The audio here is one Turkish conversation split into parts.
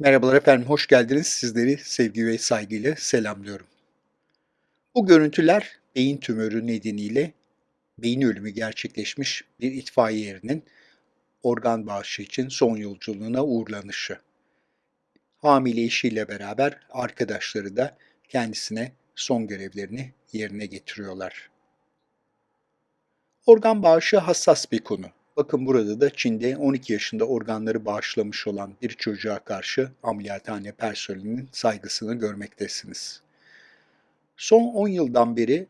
Merhabalar efendim, hoş geldiniz. Sizleri sevgi ve saygıyla selamlıyorum. Bu görüntüler beyin tümörü nedeniyle beyin ölümü gerçekleşmiş bir itfaiye erinin organ bağışı için son yolculuğuna uğurlanışı. Hamile eşiyle beraber arkadaşları da kendisine son görevlerini yerine getiriyorlar. Organ bağışı hassas bir konu. Bakın burada da Çin'de 12 yaşında organları bağışlamış olan bir çocuğa karşı ameliyathane personelinin saygısını görmektesiniz. Son 10 yıldan beri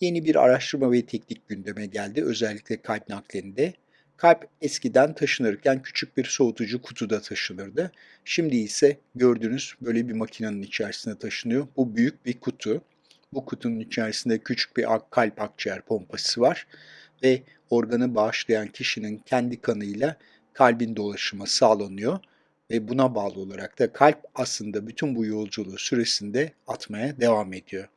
yeni bir araştırma ve teknik gündeme geldi. Özellikle kalp naklerinde. Kalp eskiden taşınırken küçük bir soğutucu kutuda taşınırdı. Şimdi ise gördüğünüz böyle bir makinenin içerisine taşınıyor. Bu büyük bir kutu. Bu kutunun içerisinde küçük bir kalp akciğer pompası var ve organı bağışlayan kişinin kendi kanıyla kalbin dolaşımı sağlanıyor ve buna bağlı olarak da kalp aslında bütün bu yolculuğu süresinde atmaya devam ediyor.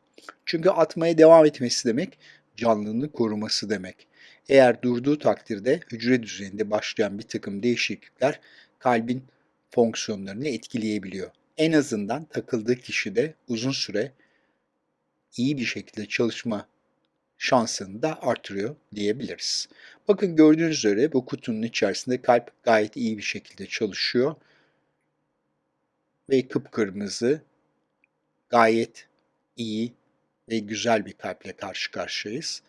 Çünkü atmaya devam etmesi demek canlılığını koruması demek. Eğer durduğu takdirde hücre düzeyinde başlayan bir takım değişiklikler kalbin fonksiyonlarını etkileyebiliyor. En azından takıldığı kişide uzun süre iyi bir şekilde çalışma şansını da artırıyor diyebiliriz. Bakın gördüğünüz üzere bu kutunun içerisinde kalp gayet iyi bir şekilde çalışıyor. Ve kıpkırmızı, gayet iyi ve güzel bir kalple karşı karşıyayız.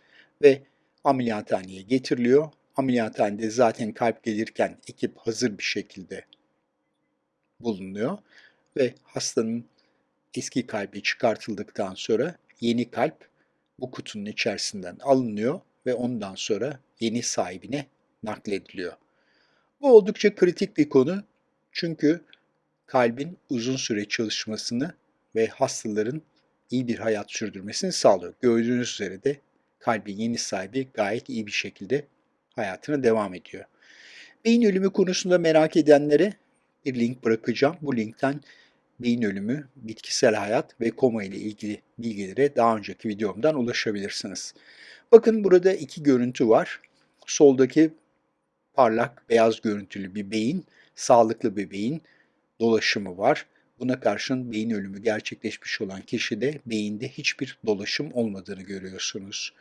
Ve ameliyathaneye getiriliyor. Ameliyathanede zaten kalp gelirken ekip hazır bir şekilde bulunuyor. Ve hastanın eski kalbi çıkartıldıktan sonra yeni kalp bu kutunun içerisinden alınıyor ve ondan sonra yeni sahibine naklediliyor. Bu oldukça kritik bir konu çünkü kalbin uzun süre çalışmasını ve hastaların iyi bir hayat sürdürmesini sağlıyor. Gördüğünüz üzere de kalbin yeni sahibi gayet iyi bir şekilde hayatına devam ediyor. Beyin ölümü konusunda merak edenlere bir link bırakacağım. Bu linkten beyin ölümü, bitkisel hayat ve koma ile ilgili bilgilere daha önceki videomdan ulaşabilirsiniz. Bakın burada iki görüntü var. Soldaki parlak beyaz görüntülü bir beyin, sağlıklı bir beyin dolaşımı var. Buna karşın beyin ölümü gerçekleşmiş olan kişide beyinde hiçbir dolaşım olmadığını görüyorsunuz.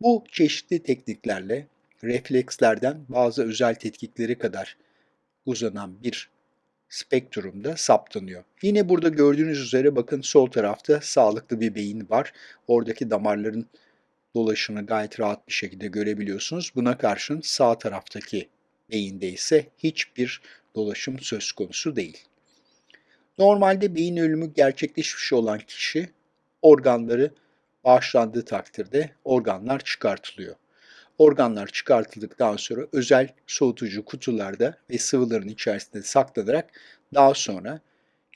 Bu çeşitli tekniklerle reflekslerden bazı özel tetkiklere kadar uzanan bir spektrumda saptanıyor. Yine burada gördüğünüz üzere bakın sol tarafta sağlıklı bir beyin var. Oradaki damarların dolaşımını gayet rahat bir şekilde görebiliyorsunuz. Buna karşın sağ taraftaki beyinde ise hiçbir dolaşım söz konusu değil. Normalde beyin ölümü gerçekleşmiş olan kişi organları bağışlandığı takdirde organlar çıkartılıyor. Organlar çıkartıldıktan sonra özel soğutucu kutularda ve sıvıların içerisinde saklanarak daha sonra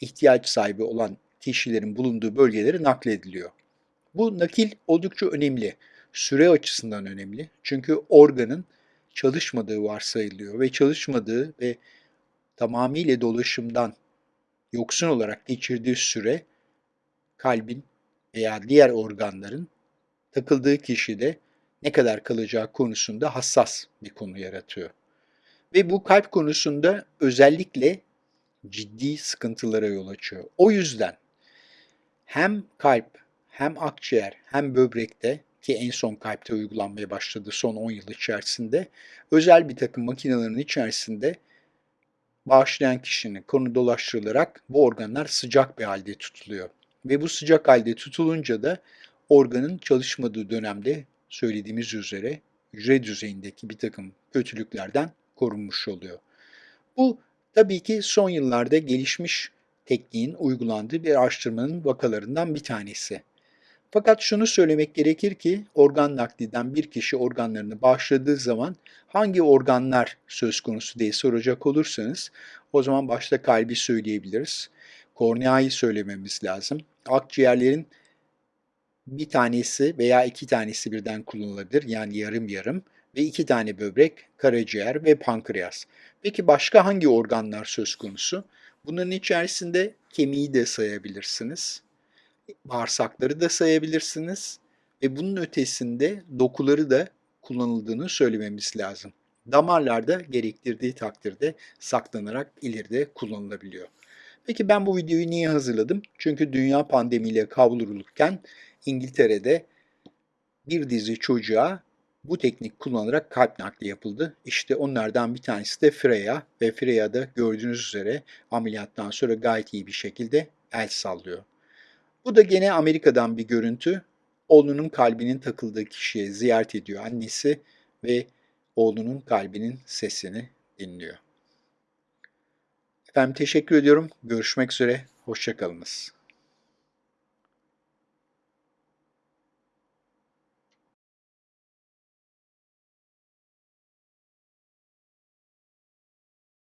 ihtiyaç sahibi olan kişilerin bulunduğu bölgelere naklediliyor. Bu nakil oldukça önemli. Süre açısından önemli. Çünkü organın çalışmadığı varsayılıyor ve çalışmadığı ve tamamıyla dolaşımdan yoksun olarak geçirdiği süre kalbin veya diğer organların takıldığı kişide ne kadar kalacağı konusunda hassas bir konu yaratıyor. Ve bu kalp konusunda özellikle ciddi sıkıntılara yol açıyor. O yüzden hem kalp hem akciğer hem böbrekte ki en son kalpte uygulanmaya başladı son 10 yıl içerisinde özel bir takım makinelerin içerisinde bağışlayan kişinin konu dolaştırılarak bu organlar sıcak bir halde tutuluyor. Ve bu sıcak halde tutulunca da organın çalışmadığı dönemde söylediğimiz üzere hücre düzeyindeki bir takım kötülüklerden korunmuş oluyor. Bu tabii ki son yıllarda gelişmiş tekniğin uygulandığı bir araştırmanın vakalarından bir tanesi. Fakat şunu söylemek gerekir ki organ nakliden bir kişi organlarını bağışladığı zaman hangi organlar söz konusu diye soracak olursanız o zaman başta kalbi söyleyebiliriz. Korneayı söylememiz lazım. Akciğerlerin bir tanesi veya iki tanesi birden kullanılabilir. Yani yarım yarım ve iki tane böbrek, karaciğer ve pankreas. Peki başka hangi organlar söz konusu? Bunların içerisinde kemiği de sayabilirsiniz. Bağırsakları da sayabilirsiniz. Ve bunun ötesinde dokuları da kullanıldığını söylememiz lazım. damarlarda gerektirdiği takdirde saklanarak ileride kullanılabiliyor. Peki ben bu videoyu niye hazırladım? Çünkü dünya pandemiyle kavrulurken İngiltere'de bir dizi çocuğa bu teknik kullanarak kalp nakli yapıldı. İşte onlardan bir tanesi de Freya ve Freya da gördüğünüz üzere ameliyattan sonra gayet iyi bir şekilde el sallıyor. Bu da gene Amerika'dan bir görüntü. Oğlunun kalbinin takıldığı kişiye ziyaret ediyor annesi ve oğlunun kalbinin sesini dinliyor. Efendim teşekkür ediyorum. Görüşmek üzere. Hoşçakalınız.